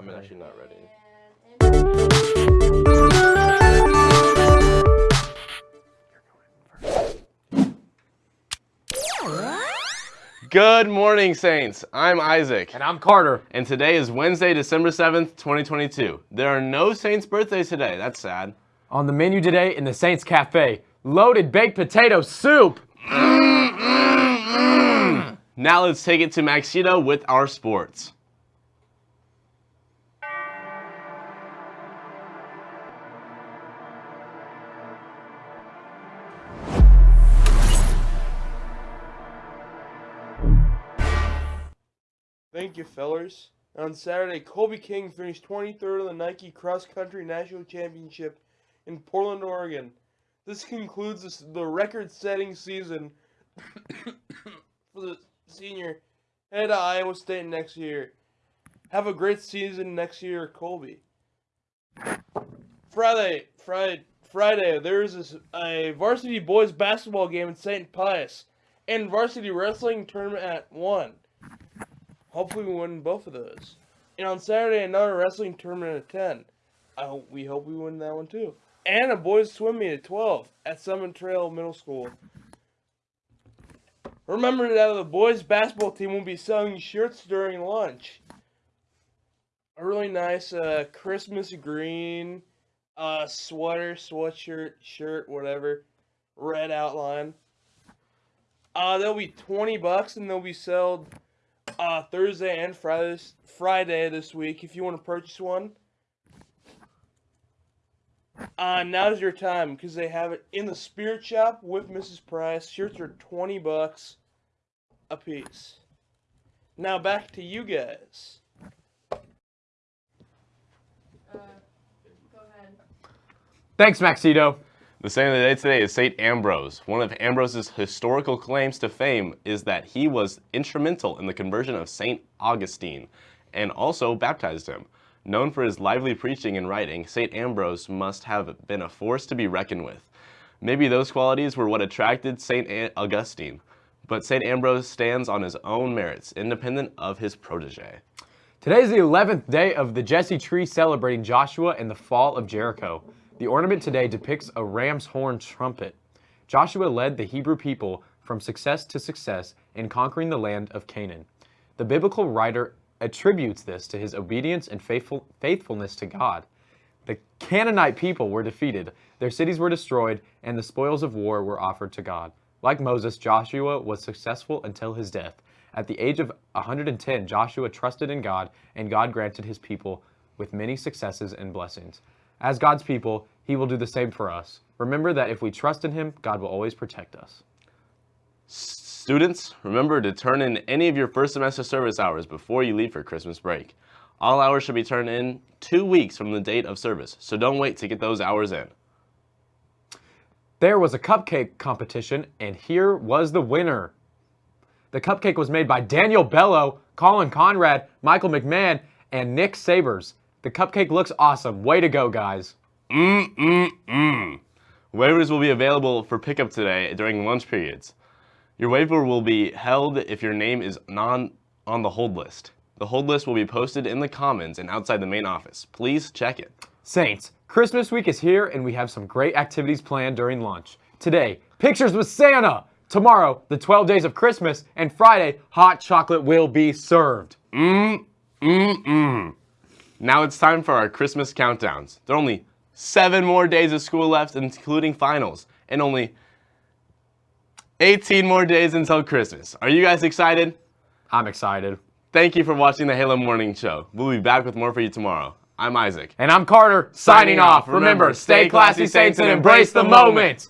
I'm actually not ready. Good morning, Saints. I'm Isaac. And I'm Carter. And today is Wednesday, December 7th, 2022. There are no Saints birthdays today. That's sad. On the menu today in the Saints Cafe, loaded baked potato soup. Mm, mm, mm. Now let's take it to Maxito with our sports. Thank you, fellers. On Saturday, Colby King finished 23rd in the Nike Cross Country National Championship in Portland, Oregon. This concludes the record-setting season for the senior. Head to Iowa State next year. Have a great season next year, Colby. Friday, Friday, Friday. There's this, a varsity boys basketball game in St. Pius, and varsity wrestling tournament at one. Hopefully we win both of those. And on Saturday, another wrestling tournament at 10. I hope we hope we win that one too. And a boys swim meet at 12 at Summit Trail Middle School. Remember that the boys basketball team will be selling shirts during lunch. A really nice uh, Christmas green uh, sweater, sweatshirt, shirt, whatever, red outline. Uh, they'll be 20 bucks and they'll be sold uh, Thursday and Friday, Friday this week if you want to purchase one. Uh, now's your time because they have it in the Spirit Shop with Mrs. Price. Shirts are 20 bucks a piece. Now back to you guys. Thanks, Maxito. The saint of the day today is Saint Ambrose. One of Ambrose's historical claims to fame is that he was instrumental in the conversion of Saint Augustine and also baptized him. Known for his lively preaching and writing, Saint Ambrose must have been a force to be reckoned with. Maybe those qualities were what attracted Saint Augustine, but Saint Ambrose stands on his own merits, independent of his protege. Today is the 11th day of the Jesse tree celebrating Joshua and the fall of Jericho. The ornament today depicts a ram's horn trumpet. Joshua led the Hebrew people from success to success in conquering the land of Canaan. The biblical writer attributes this to his obedience and faithful, faithfulness to God. The Canaanite people were defeated, their cities were destroyed, and the spoils of war were offered to God. Like Moses, Joshua was successful until his death. At the age of 110, Joshua trusted in God, and God granted his people with many successes and blessings. As God's people, he will do the same for us. Remember that if we trust in him, God will always protect us. Students, remember to turn in any of your first semester service hours before you leave for Christmas break. All hours should be turned in two weeks from the date of service, so don't wait to get those hours in. There was a cupcake competition, and here was the winner. The cupcake was made by Daniel Bello, Colin Conrad, Michael McMahon, and Nick Sabers. The cupcake looks awesome. Way to go, guys. Mmm, mmm, mmm. Waivers will be available for pickup today during lunch periods. Your waiver will be held if your name is non on the hold list. The hold list will be posted in the Commons and outside the main office. Please check it. Saints, Christmas week is here and we have some great activities planned during lunch. Today, pictures with Santa. Tomorrow, the 12 days of Christmas. And Friday, hot chocolate will be served. Mmm, mmm, mmm. Now it's time for our Christmas countdowns. There are only seven more days of school left, including finals, and only 18 more days until Christmas. Are you guys excited? I'm excited. Thank you for watching the Halo Morning Show. We'll be back with more for you tomorrow. I'm Isaac. And I'm Carter, signing, signing off. Remember, stay classy, Saints, and embrace the moment.